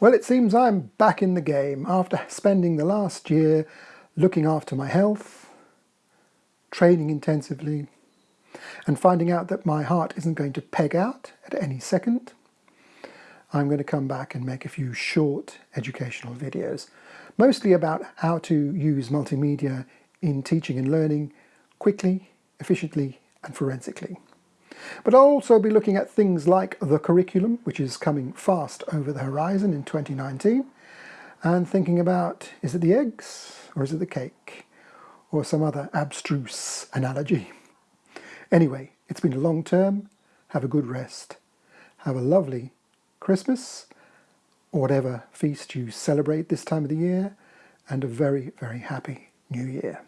Well, it seems I'm back in the game after spending the last year looking after my health, training intensively, and finding out that my heart isn't going to peg out at any second. I'm going to come back and make a few short educational videos, mostly about how to use multimedia in teaching and learning quickly, efficiently and forensically. But I'll also be looking at things like the curriculum, which is coming fast over the horizon in 2019, and thinking about, is it the eggs or is it the cake? Or some other abstruse analogy. Anyway, it's been a long term. Have a good rest. Have a lovely Christmas, or whatever feast you celebrate this time of the year, and a very, very happy New Year.